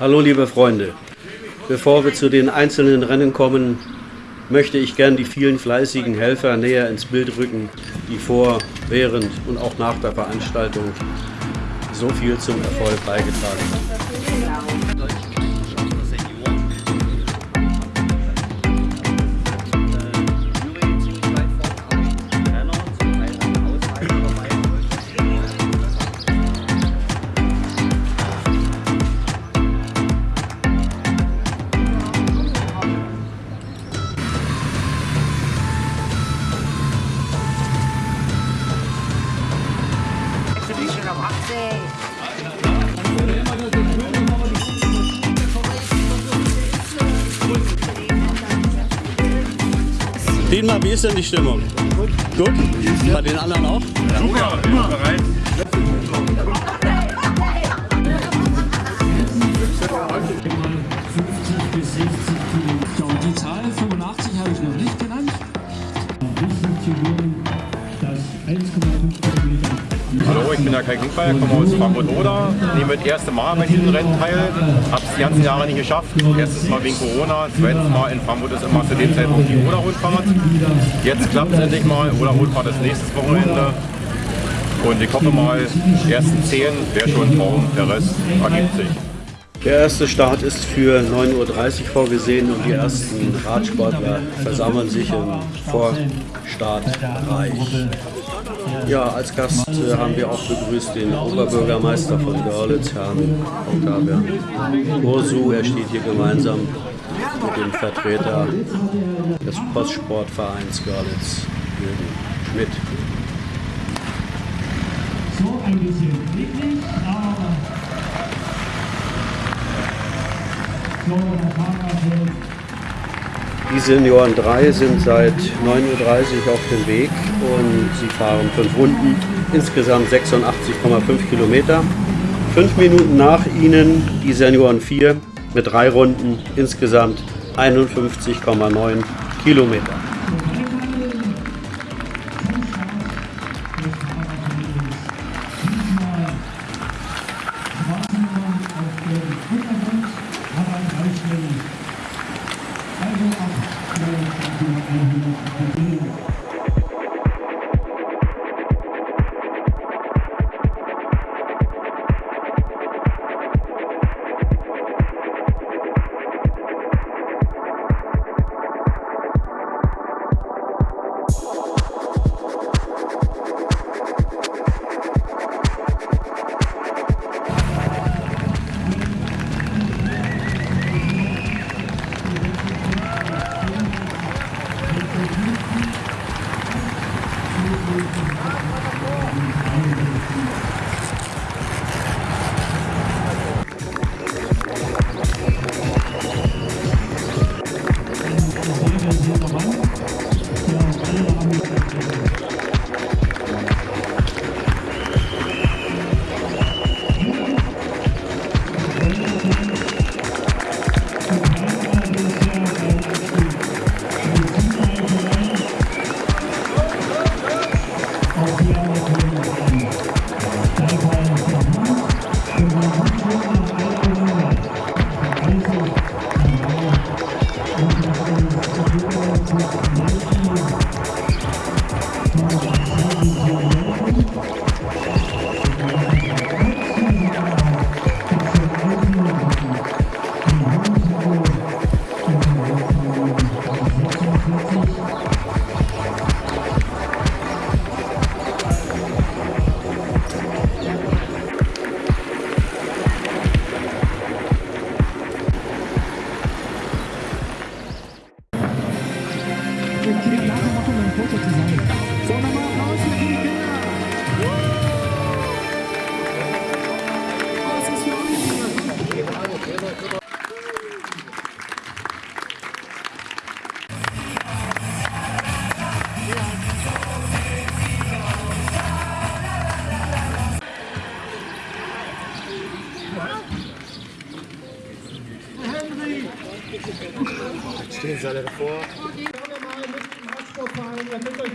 Hallo liebe Freunde, bevor wir zu den einzelnen Rennen kommen, möchte ich gern die vielen fleißigen Helfer näher ins Bild rücken, die vor, während und auch nach der Veranstaltung so viel zum Erfolg beigetragen haben. Dietmar, wie ist denn die Stimmung? Gut. Gut? Bei den anderen auch? Super, immer bereit. Der Kai Glückball, komme aus Frankfurt-Oder, nehme das erste Mal bei diesem Rennen teil, habe es die ganzen Jahre nicht geschafft. Erstes Mal wegen Corona, zweites Mal in Frankfurt ist immer zu dem Zeitpunkt die Oder-Rundfahrt. Jetzt klappt es endlich mal, Oder-Rundfahrt ist nächstes Wochenende. Und ich hoffe mal, die ersten 10 wäre schon Traum, der Rest ergibt sich. Der erste Start ist für 9.30 Uhr vorgesehen und die ersten Radsportler versammeln sich im Vorstartbereich. Ja, als Gast äh, haben wir auch begrüßt den Oberbürgermeister von Görlitz, Herrn Octavian Ursu. Er steht hier gemeinsam mit dem Vertreter des Postsportvereins Görlitz, Jürgen Schmidt. so ein bisschen niedlich, aber so Die Senioren 3 sind seit 9.30 Uhr auf dem Weg und sie fahren fünf Runden, insgesamt 86,5 Kilometer. Fünf Minuten nach ihnen die Senioren 4 mit drei Runden, insgesamt 51,9 Kilometer. Okay, Gracias.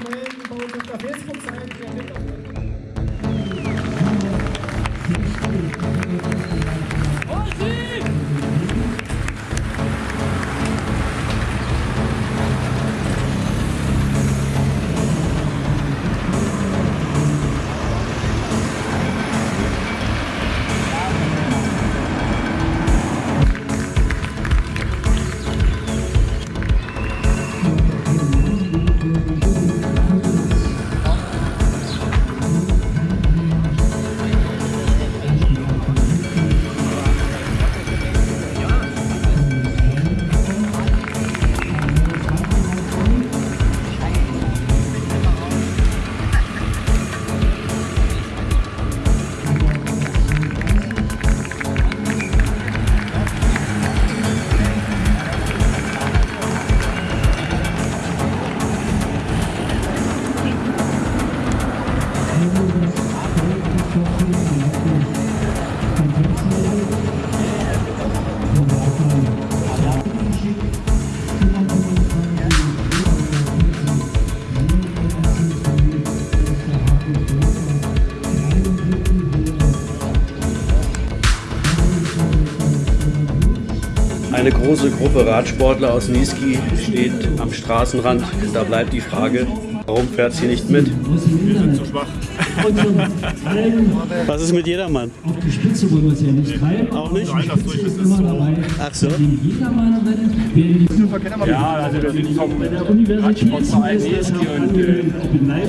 Große Gruppe Radsportler aus Niesky steht am Straßenrand. Da bleibt die Frage, warum fährt sie nicht mit? Wir sind zu schwach. Was ist mit jedermann? Auf die Spitze wollen wir es ja nicht treiben. Auch nicht? Die Spitze ist immer dabei. Ach so. Die Jedermann rennen, wer die Ja, also wir sind vom Radsportverein das Neski und äh,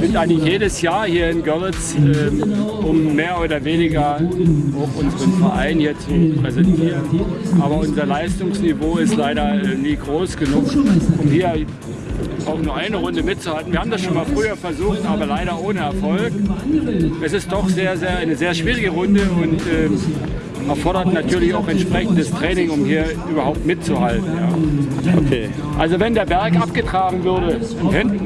sind eigentlich jedes Jahr hier in Görlitz, äh, um mehr oder weniger auch unseren Verein hier zu präsentieren. Aber unser Leistungsniveau ist leider äh, nie groß genug, um hier auch nur eine Runde mitzuhalten. Wir haben das schon mal früher versucht, aber leider ohne Erfolg. Es ist doch sehr, sehr, eine sehr schwierige Runde und äh, erfordert natürlich auch entsprechendes Training, um hier überhaupt mitzuhalten. Ja. Okay. Also wenn der Berg abgetragen würde,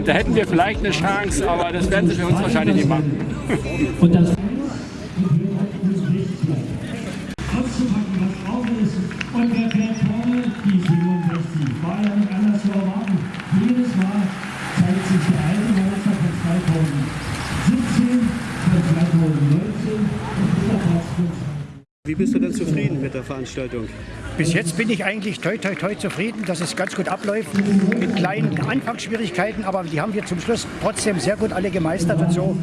da hätten wir vielleicht eine Chance, aber das werden sie für uns wahrscheinlich nicht machen. Und das auszupacken, was drauf ist. Und wer fährt vorne? Die 67. War ja nicht anders zu erwarten. Jedes Mal zeigt sich der alte Meister von 2017, von 2019 und dieser Platz von Wie bist du denn zufrieden mit der Veranstaltung? Bis jetzt bin ich eigentlich toi toi toi zufrieden, dass es ganz gut abläuft. Mit kleinen Anfangsschwierigkeiten, aber die haben wir zum Schluss trotzdem sehr gut alle gemeistert und so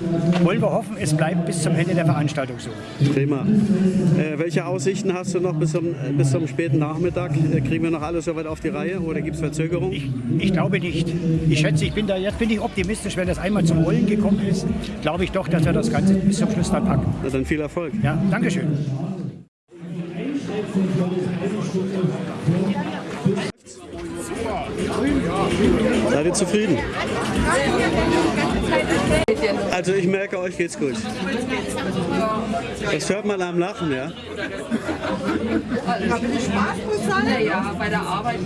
wollen wir hoffen, es bleibt bis zum Ende der Veranstaltung so. Prima. Äh, welche Aussichten hast du noch bis zum, äh, bis zum späten Nachmittag? Äh, kriegen wir noch alles soweit auf die Reihe oder gibt es Verzögerungen? Ich, ich glaube nicht. Ich schätze, ich bin da jetzt bin ich optimistisch, wenn das einmal zum Rollen gekommen ist, glaube ich doch, dass wir das Ganze bis zum Schluss dann packen. Na dann viel Erfolg. Ja, Dankeschön. Seid ihr zufrieden? Also ich merke, euch geht's gut. Das hört man am Lachen, ja? Haben Sie Spaß bezahlt? Naja, bei der Arbeit.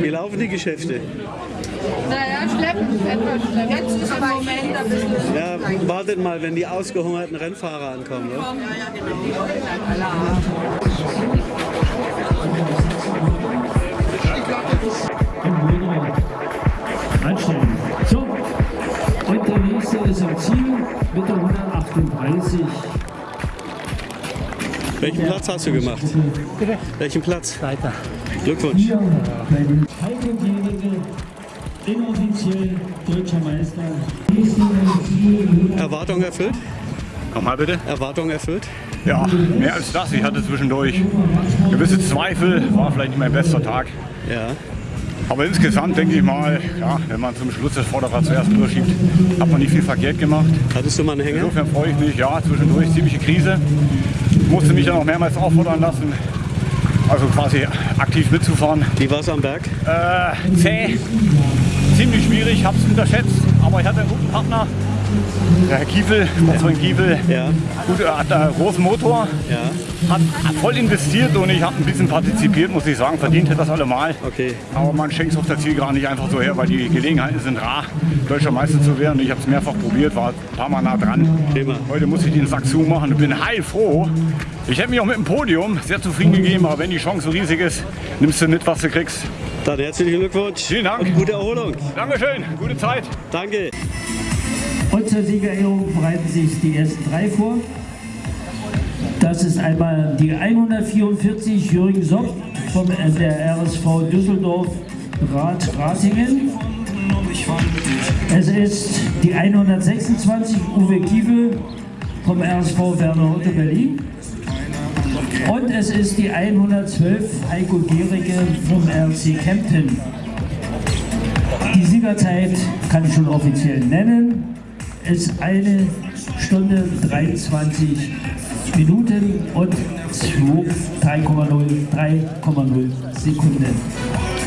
Wie laufen die Geschäfte? Naja, schleppend, etwas schleppend. Jetzt ist im Moment ein bisschen... Ja, wartet mal, wenn die ausgehungerten Rennfahrer ankommen. Ne? im Wohnraum anstellen. So, und der nächste ist am Ziel mit der 138. Welchen Platz hast du gemacht? Welchen Platz? Weiter. Glückwunsch. Heiko-Jährige, inoffiziell deutscher Meister. Erwartung erfüllt? Nochmal bitte? Erwartung erfüllt? Ja, mehr als das. Ich hatte zwischendurch gewisse Zweifel. War vielleicht nicht mein bester Tag. Ja. Aber insgesamt denke ich mal, ja, wenn man zum Schluss das Vorderrad zuerst überschiebt, hat man nicht viel verkehrt gemacht. Hattest du mal einen Hänger? Insofern freue ich mich, ja, zwischendurch ziemliche Krise. Musste mich dann auch mehrmals auffordern lassen, also quasi aktiv mitzufahren. Wie war es am Berg? Äh, zäh, ziemlich schwierig, habe es unterschätzt, aber ich hatte einen guten Partner, der Herr Kiefel, Sportsfreund Kiefel. Ja. Gut, er hat einen großen Motor, Ja. Hat voll investiert und ich habe ein bisschen partizipiert, muss ich sagen, verdient hätte das allemal. Okay. Aber man schenkt es auf der Zielgeraden nicht einfach so her, weil die Gelegenheiten sind rar, deutscher Meister zu werden. Ich habe es mehrfach probiert, war ein paar Mal nah dran. Prima. Heute muss ich den Sack zumachen und bin heilfroh. Ich hätte mich auch mit dem Podium sehr zufrieden gegeben, aber wenn die Chance so riesig ist, nimmst du mit, was du kriegst. Dann herzlichen Glückwunsch. Vielen Dank. Und gute Erholung. Dankeschön, gute Zeit. Danke. Und zur Siegerehrung bereiten sich die ersten drei vor. Das ist einmal die 144 Jürgen Sopp vom äh, der RSV Düsseldorf Rad Ratingen. Es ist die 126 Uwe Kiefel vom RSV Werner Hutte Berlin. Und es ist die 112 Heiko Gericke vom RC Kempten. Die Siegerzeit kann ich schon offiziell nennen. Ist eine Stunde 23 Minuten und 2 3,0 3,0 Sekunden.